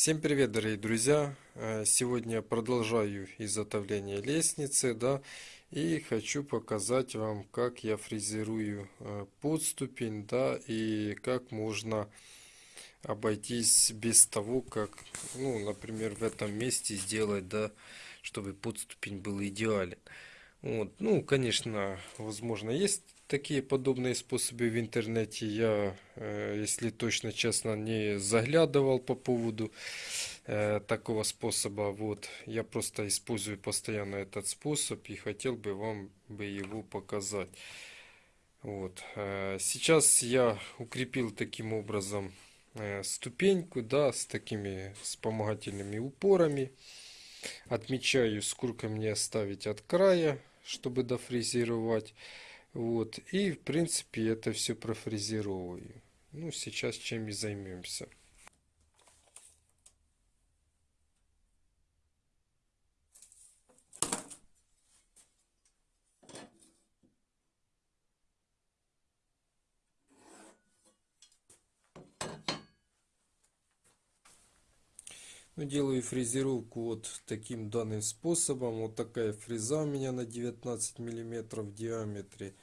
Всем привет, дорогие друзья! Э, Сегодня продолжаю изготовление лестницы, да, и хочу показать вам, как я фрезерую э, подступень, да, и как можно обойтись без того, как, ну, например, в этом месте сделать, да, чтобы подступень был идеален. Вот, ну, конечно, возможно, есть такие подобные способы в интернете. Я, э, если точно честно, не заглядывал по поводу э, такого способа. Вот, я просто использую постоянно этот способ и хотел бы вам бы его показать. Вот, э, сейчас я укрепил таким образом ступеньку, да, с такими вспомогательными упорами. Отмечаю, сколько мне оставить от края, чтобы дофрезеровать. Вот. И, в принципе, это все профрезеровываю. Ну, сейчас чем и займемся. Ну, делаю фрезеровку вот таким данным способом. Вот такая фреза у меня на 19 миллиметров в диаметре.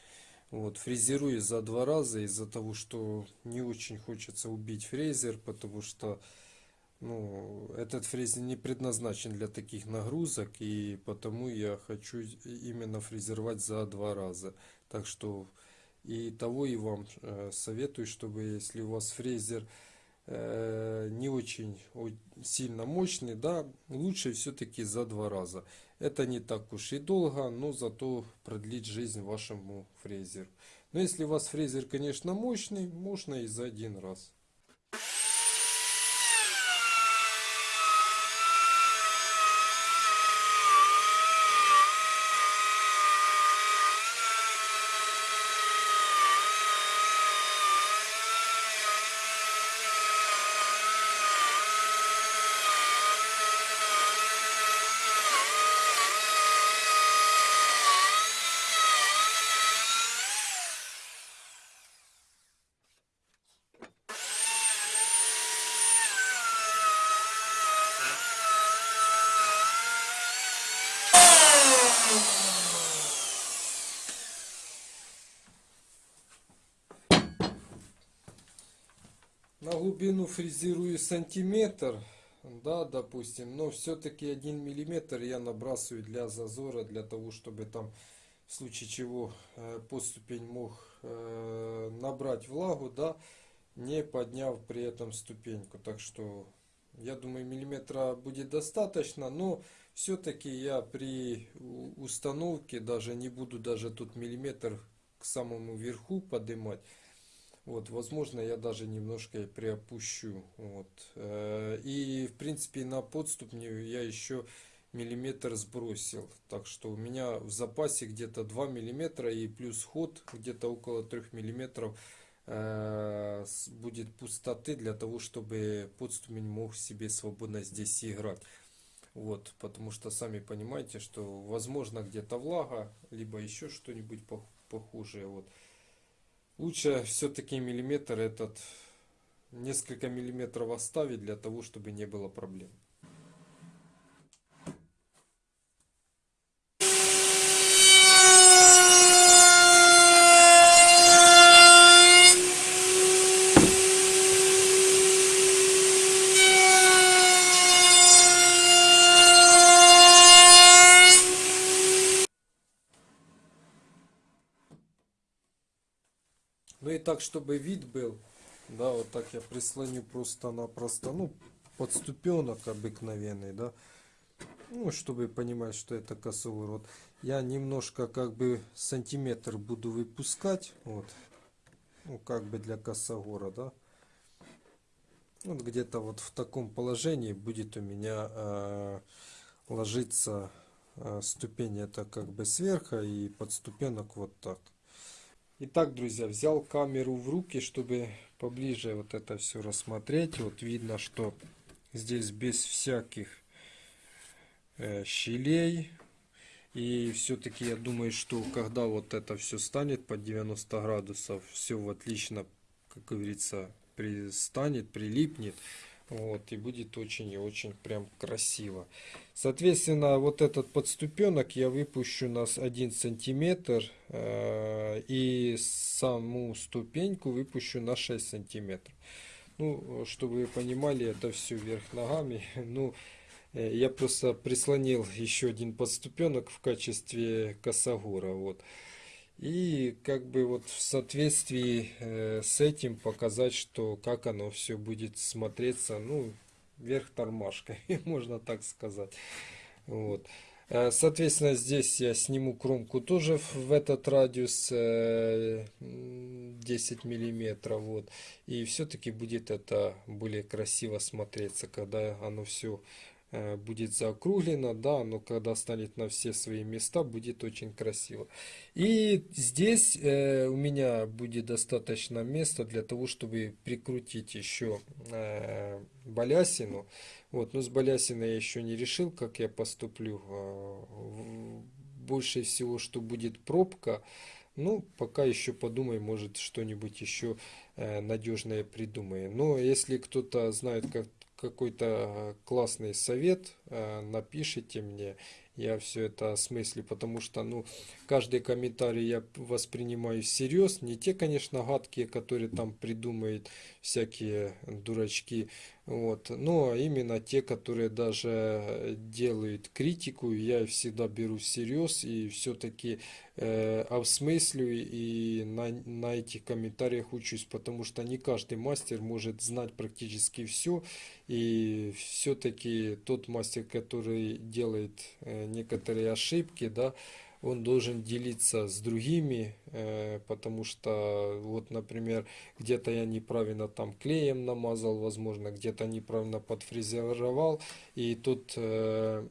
Вот, фрезерую за два раза из-за того, что не очень хочется убить фрезер, потому что ну, этот фрезер не предназначен для таких нагрузок, и потому я хочу именно фрезеровать за два раза. Так что и того и вам э, советую, чтобы если у вас фрезер не очень сильно мощный, да, лучше все-таки за два раза. Это не так уж и долго, но зато продлит жизнь вашему фрезеру. Но если у вас фрезер, конечно, мощный, можно и за один раз. На глубину фрезерую сантиметр, да, допустим, но все-таки один миллиметр я набрасываю для зазора, для того, чтобы там в случае чего э, подступень мог э, набрать влагу, да, не подняв при этом ступеньку. Так что я думаю миллиметра будет достаточно, но все-таки я при установке даже не буду даже тут миллиметр к самому верху поднимать. Вот, возможно, я даже немножко приопущу. Вот. Э, и, в принципе, на подступню я еще миллиметр сбросил. Так что у меня в запасе где-то 2 миллиметра и плюс ход где-то около 3 миллиметров э, будет пустоты для того, чтобы подступень мог себе свободно здесь играть. Вот, потому что сами понимаете, что возможно где-то влага, либо еще что-нибудь похожее. Вот. Лучше все-таки миллиметр этот, несколько миллиметров оставить для того, чтобы не было проблем. Ну и так, чтобы вид был, да, вот так я прислоню просто-напросто, ну, подступенок обыкновенный, да, ну, чтобы понимать, что это косовый рот. Я немножко, как бы, сантиметр буду выпускать, вот, ну, как бы для косогора, да. Вот где-то вот в таком положении будет у меня э, ложиться э, ступень, это как бы сверху и подступенок вот так. Итак, друзья, взял камеру в руки, чтобы поближе вот это все рассмотреть. Вот видно, что здесь без всяких э, щелей. И все-таки я думаю, что когда вот это все станет под 90 градусов, все отлично, как говорится, пристанет, прилипнет. Вот, и будет очень и очень прям красиво. Соответственно, вот этот подступенок я выпущу на 1 сантиметр. Э, и саму ступеньку выпущу на 6 сантиметров. Ну, чтобы вы понимали, это все вверх ногами. Ну, э, я просто прислонил еще один подступенок в качестве косогора. Вот. И как бы вот в соответствии э, с этим показать, что как оно все будет смотреться, ну, вверх тормашкой, можно так сказать. Вот. Э, соответственно, здесь я сниму кромку тоже в этот радиус 10 э, миллиметров. Вот. И все-таки будет это более красиво смотреться, когда оно все будет заокруглено, да, но когда станет на все свои места, будет очень красиво. И здесь э, у меня будет достаточно места для того, чтобы прикрутить еще э, балясину. Вот, но с балясиной я еще не решил, как я поступлю. Э, больше всего, что будет пробка. Ну, пока еще подумай, может что-нибудь еще э, надежное придумаем. Но если кто-то знает, как какой-то классный совет, э, напишите мне, я все это осмыслю, потому что, ну, каждый комментарий я воспринимаю всерьез, не те, конечно, гадкие, которые там придумают всякие дурачки, вот, но именно те, которые даже делают критику, я всегда беру всерьез и все-таки э, обсмыслю и на, на этих комментариях учусь, потому что не каждый мастер может знать практически все, и все-таки тот мастер, который делает э, некоторые ошибки, да, он должен делиться с другими, э, потому что, вот, например, где-то я неправильно там клеем намазал, возможно, где-то неправильно подфрезеровал, и тот, э,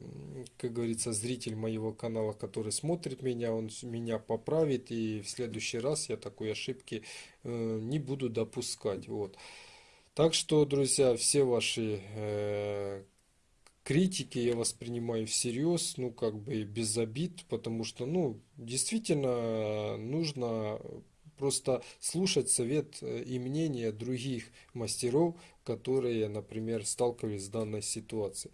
как говорится, зритель моего канала, который смотрит меня, он меня поправит, и в следующий раз я такой ошибки э, не буду допускать, вот. Так что, друзья, все ваши критики я воспринимаю всерьез, ну, как бы без обид, потому что, ну, действительно нужно просто слушать совет э, и мнение других мастеров, которые, например, сталкивались с данной ситуацией.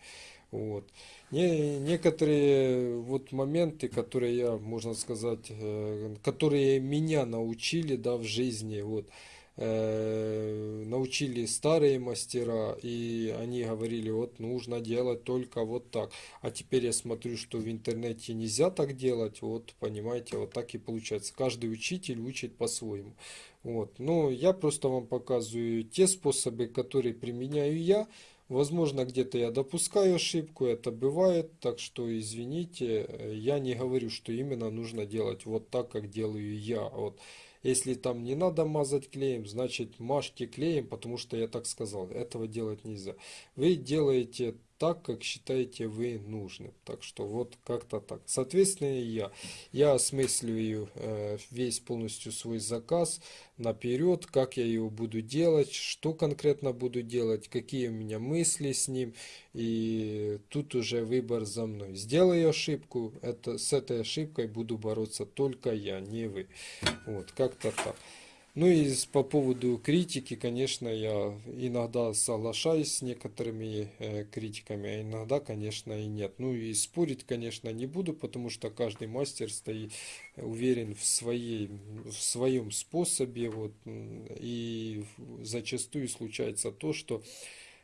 Вот. Не, некоторые вот моменты, которые я, можно сказать, э, которые меня научили да, в жизни, вот, э, научили старые мастера, и они говорили, вот нужно делать только вот так. А теперь я смотрю, что в интернете нельзя так делать, вот понимаете, вот так и получается. Каждый учитель учит по-своему. Вот. Но я просто вам показываю те способы, которые применяю я. Возможно, где-то я допускаю ошибку, это бывает, так что извините, я не говорю, что именно нужно делать вот так, как делаю я. Вот. Если там не надо мазать клеем, значит мажьте клеем, потому что я так сказал. Этого делать нельзя. Вы делаете так, как считаете вы нужным. Так что вот как-то так. Соответственно, я, я осмысливаю э, весь полностью свой заказ наперед, как я его буду делать, что конкретно буду делать, какие у меня мысли с ним. И тут уже выбор за мной. Сделаю ошибку, это, с этой ошибкой буду бороться только я, не вы. Вот, как-то так. Ну и по поводу критики, конечно, я иногда соглашаюсь с некоторыми э, критиками, а иногда, конечно, и нет. Ну и спорить, конечно, не буду, потому что каждый мастер стоит уверен в, своей, в своем способе. Вот, и зачастую случается то, что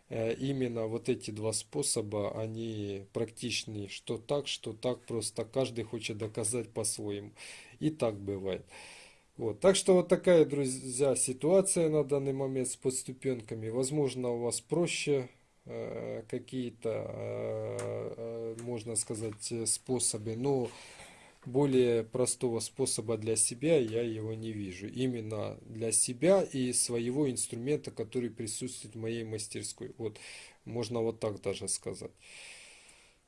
э, именно вот эти два способа, они практичны, что так, что так, просто каждый хочет доказать по-своему. И так бывает. Вот. Так что вот такая, друзья, ситуация на данный момент с подступенками. Возможно, у вас проще э, какие-то, э, э, можно сказать, способы, но более простого способа для себя я его не вижу. Именно для себя и своего инструмента, который присутствует в моей мастерской. Вот, можно вот так даже сказать.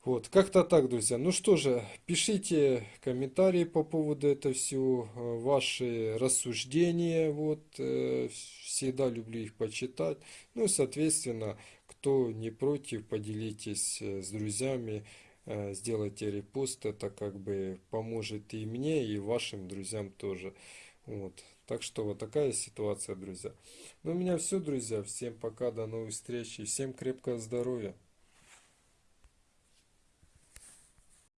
Вот, как-то так, друзья. Ну что же, пишите комментарии по поводу этого всего, э, ваши рассуждения, вот, э, всегда люблю их почитать. Ну, соответственно, кто не против, поделитесь э, с друзьями, сделайте репост, это как бы поможет и мне, и вашим друзьям тоже. Вот. Так что вот такая ситуация, друзья. Ну, у меня все, друзья. Всем пока, до новых встреч и всем крепкого здоровья.